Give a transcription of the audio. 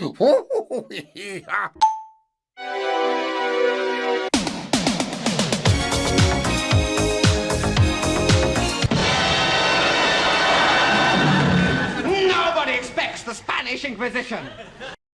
Nobody expects the Spanish Inquisition.